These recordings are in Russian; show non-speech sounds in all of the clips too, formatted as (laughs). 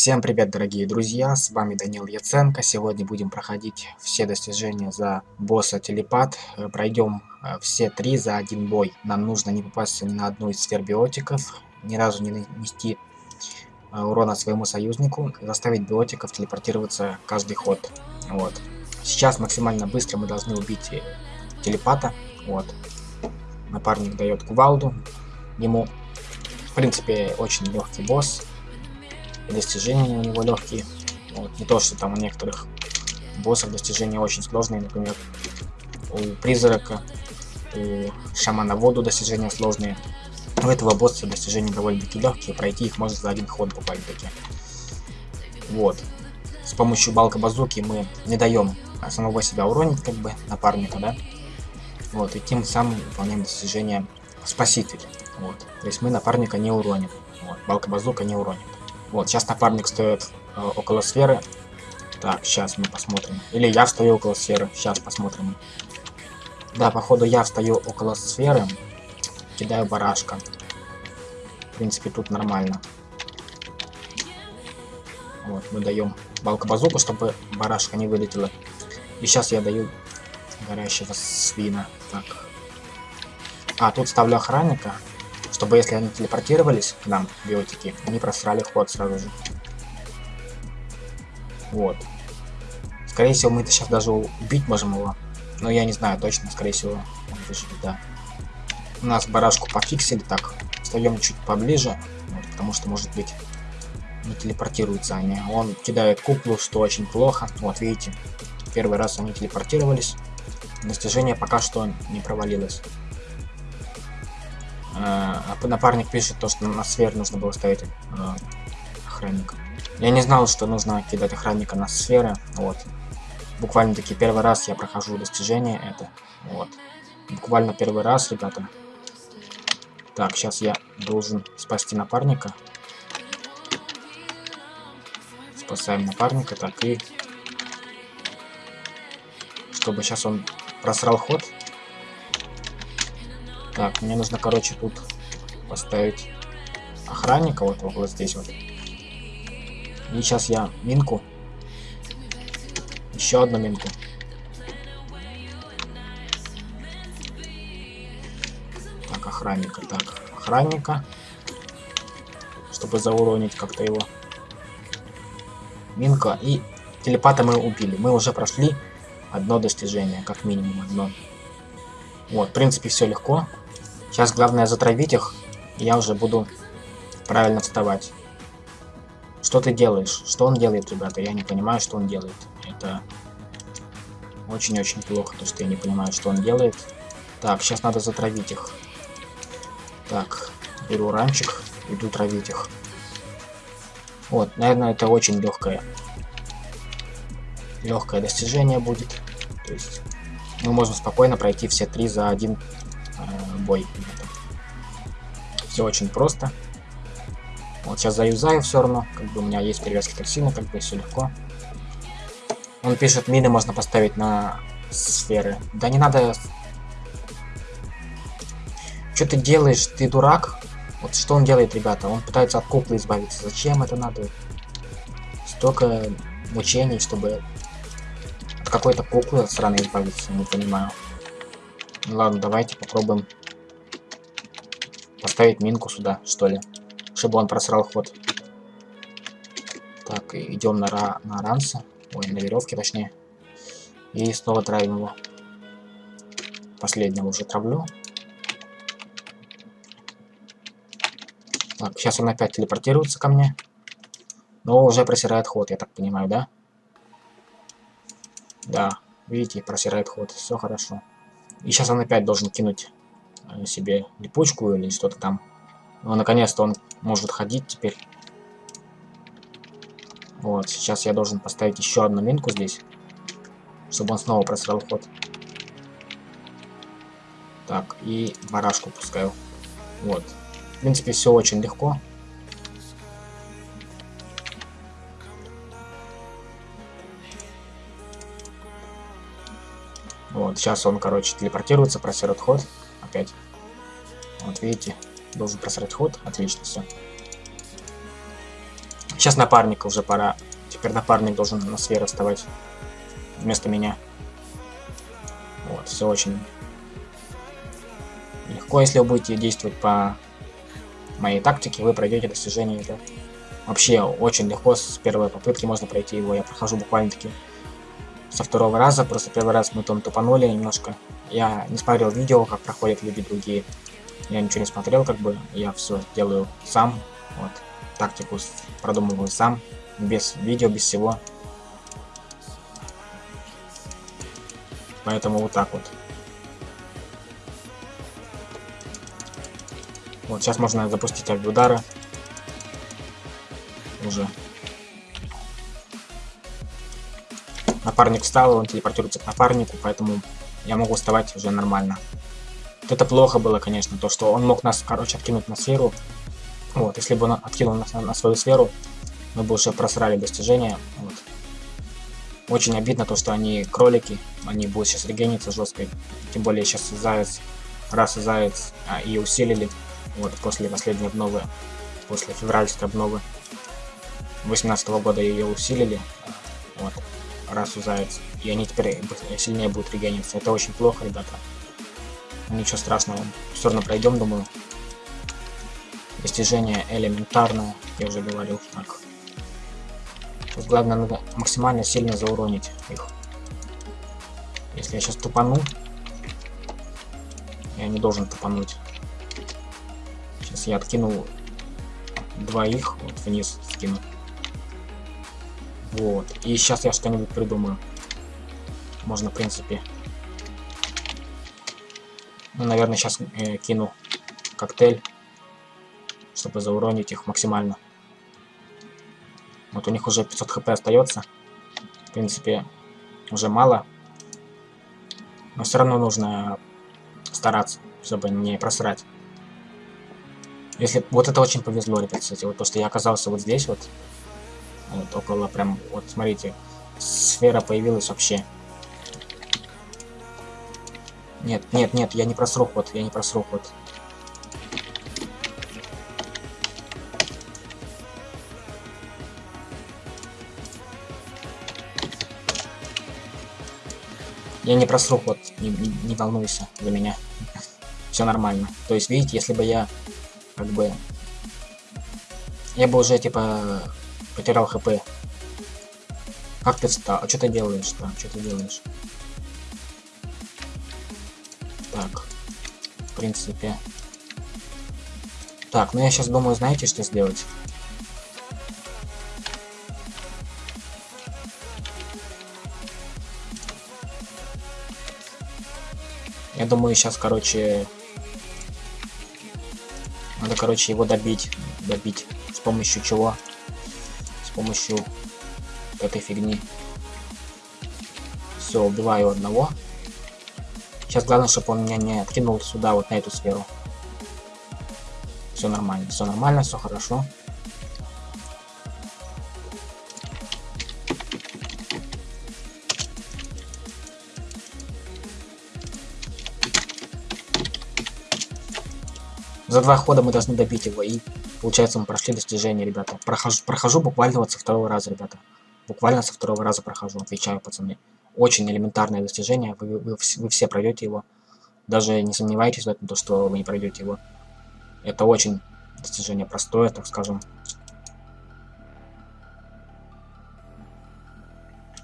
Всем привет, дорогие друзья, с вами Данил Яценко. Сегодня будем проходить все достижения за босса Телепат. Э, Пройдем э, все три за один бой. Нам нужно не попасться ни на одну из сфер ни разу не нанести э, урона своему союзнику, заставить биотиков телепортироваться каждый ход. Вот. Сейчас максимально быстро мы должны убить телепата. Вот. Напарник дает кувалду ему. В принципе, очень легкий босс достижения у него легкие. Вот. Не то, что там у некоторых боссов достижения очень сложные, например, у призрака, у шамана воду достижения сложные. У этого босса достижения довольно-таки легкие, пройти их можно за один ход буквально-таки. Вот. С помощью балка базуки мы не даем самого себя уронить, как бы, напарника, да? Вот, и тем самым выполняем достижение спаситель. Вот. То есть мы напарника не уроним. Вот, балка базука не уронит. Вот, сейчас напарник стоит э, около сферы. Так, сейчас мы посмотрим. Или я стою около сферы. Сейчас посмотрим. Да, походу я стою около сферы. Кидаю барашка. В принципе, тут нормально. Вот, мы даем балка базуку, чтобы барашка не вылетела. И сейчас я даю горящего свина. Так. А, тут ставлю охранника чтобы если они телепортировались к нам, биотики, они просрали ход сразу же. Вот. Скорее всего, мы это сейчас даже убить можем его. Но я не знаю точно, скорее всего, он выживет, да. У нас барашку пофиксили, так. Встаем чуть поближе, вот, потому что, может быть, не телепортируются они. Он кидает куклу, что очень плохо. Вот, видите, первый раз они телепортировались. Достижение пока что не провалилось. А напарник пишет то, что на сфер нужно было ставить э, охранника. Я не знал, что нужно кидать охранника на сферы. Вот. Буквально таки первый раз я прохожу достижение это. Вот. Буквально первый раз, ребята. Так, сейчас я должен спасти напарника. Спасаем напарника, так и... Чтобы сейчас он просрал ход. Так, мне нужно, короче, тут поставить охранника вот вот здесь вот. И сейчас я минку. Еще одну минку. Так, охранника. Так, охранника. Чтобы зауронить как-то его. Минка. И телепата мы убили. Мы уже прошли одно достижение, как минимум одно. Вот, в принципе, все легко. Сейчас главное затравить их, я уже буду правильно вставать. Что ты делаешь? Что он делает, ребята? Я не понимаю, что он делает. Это очень-очень плохо, то что я не понимаю, что он делает. Так, сейчас надо затравить их. Так, беру ранчик, иду травить их. Вот, наверное, это очень легкое. Легкое достижение будет. То есть мы можем спокойно пройти все три за один бой. Все очень просто. Вот сейчас заюзаю все равно. Как бы у меня есть перевязки токсина, как бы все легко. Он пишет, мины можно поставить на сферы. Да не надо... Что ты делаешь? Ты дурак? Вот что он делает, ребята? Он пытается от куклы избавиться. Зачем это надо? Столько мучений, чтобы от какой-то куклы сраной избавиться, не понимаю. Ладно, давайте попробуем Поставить минку сюда, что ли. Чтобы он просрал ход. Так, идем на, ра на ранса. Ой, на веревке точнее. И снова травим его. Последнего уже травлю. Так, сейчас он опять телепортируется ко мне. Но уже просирает ход, я так понимаю, да? Да, видите, просирает ход. Все хорошо. И сейчас он опять должен кинуть себе липучку или что-то там. Ну, наконец-то он может ходить теперь. Вот, сейчас я должен поставить еще одну минку здесь, чтобы он снова просрал ход. Так, и барашку пускаю. Вот. В принципе, все очень легко. Вот, сейчас он, короче, телепортируется, просерет ход опять. Вот видите, должен просрать ход. Отлично, все. Сейчас напарника уже пора. Теперь напарник должен на сферу вставать вместо меня. Вот, все очень легко, если вы будете действовать по моей тактике, вы пройдете достижение. Это вообще очень легко, с первой попытки можно пройти его. Я прохожу буквально таки со второго раза, просто первый раз мы там тупанули немножко. Я не смотрел видео, как проходят люди другие. Я ничего не смотрел, как бы, я все делаю сам, вот, тактику продумываю сам, без видео, без всего. Поэтому вот так вот. Вот, сейчас можно запустить удара. Уже. Напарник встал, он телепортируется к напарнику, поэтому я могу вставать уже нормально. Вот это плохо было, конечно, то, что он мог нас, короче, откинуть на сферу. Вот, если бы он откинул нас на, на свою сферу, мы бы уже просрали достижения. Вот. Очень обидно то, что они кролики, они будут сейчас регениться жестко. Тем более сейчас заяц, раз и заяц а, и усилили. Вот после последней обновы, после февральской обновы 18 -го года ее усилили. Вот, расу заяц. И они теперь сильнее будут регениться. Это очень плохо, ребята. Ничего страшного. Все равно пройдем, думаю. Достижение элементарное, я уже говорил. Так. Тут главное надо максимально сильно зауронить их. Если я сейчас тупану, я не должен тупануть. Сейчас я откину двоих, вот вниз скину. Вот. И сейчас я что-нибудь придумаю. Можно, в принципе... Ну, наверное, сейчас э, кину коктейль, чтобы зауронить их максимально. Вот у них уже 500 хп остается. В принципе, уже мало. Но все равно нужно стараться, чтобы не просрать. Если вот это очень повезло, ребят, кстати, вот то, что я оказался вот здесь вот, вот около прям, вот смотрите, сфера появилась вообще. Нет, нет, нет, я не просру ход, я не просру ход. Я не просру ход, не, не, не волнуйся за меня. (laughs) Все нормально. То есть, видите, если бы я как бы... Я бы уже, типа, потерял хп. Как ты встал? А что ты делаешь там? Что ты делаешь? Так. В принципе. Так, ну я сейчас думаю, знаете, что сделать? Я думаю, сейчас, короче... Надо, короче, его добить. Добить. С помощью чего? Помощью этой фигни. Все, убиваю одного. Сейчас главное, чтобы он меня не откинул сюда, вот на эту сферу. Все нормально, все нормально, все хорошо. За два хода мы должны добить его, и получается мы прошли достижение, ребята. Прохожу, прохожу буквально вот со второго раза, ребята. Буквально со второго раза прохожу, отвечаю, пацаны. Очень элементарное достижение, вы, вы, вы все пройдете его. Даже не сомневайтесь в этом, то, что вы не пройдете его. Это очень достижение простое, так скажем.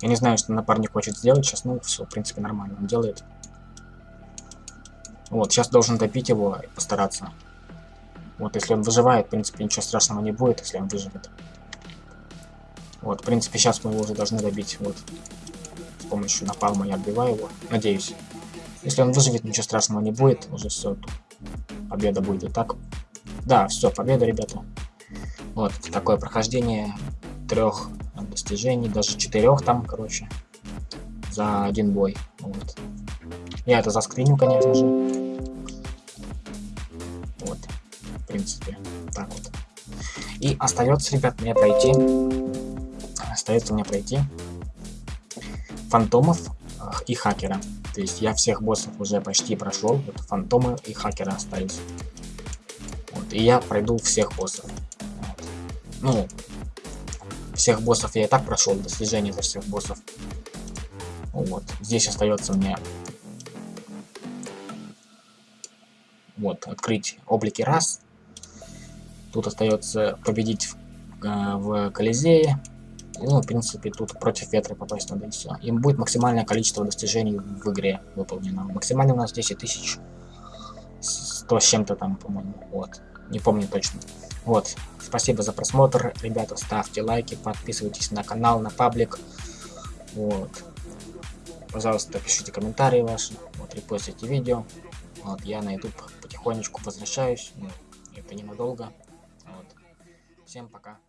Я не знаю, что напарник хочет сделать сейчас, ну все, в принципе, нормально, он делает. Вот, сейчас должен добить его и постараться. Вот, если он выживает, в принципе, ничего страшного не будет, если он выживет. Вот, в принципе, сейчас мы его уже должны добить. Вот, с помощью напалма я отбиваю его. Надеюсь. Если он выживет, ничего страшного не будет. Уже все, победа будет и так. Да, все, победа, ребята. Вот, такое прохождение трех достижений, даже четырех там, короче, за один бой. Вот. Я это заскриню, конечно же. Остается, ребят, мне пройти. Остается мне пройти фантомов и хакера. То есть я всех боссов уже почти прошел. Вот фантомы и хакера остались. Вот, и я пройду всех боссов. Ну, всех боссов я и так прошел, достижение за всех боссов. Вот, здесь остается мне вот, открыть облики раз. Тут остается победить в, э, в Колизее. Ну, в принципе, тут против ветра попасть надо и все. Им будет максимальное количество достижений в игре выполнено. Максимально у нас 10 тысяч. 100 с чем-то там, по-моему. Вот. Не помню точно. Вот. Спасибо за просмотр. Ребята, ставьте лайки, подписывайтесь на канал, на паблик. Вот. Пожалуйста, пишите комментарии ваши. Вот, репостите видео. Вот, я на YouTube потихонечку возвращаюсь. Это ненадолго. Всем пока.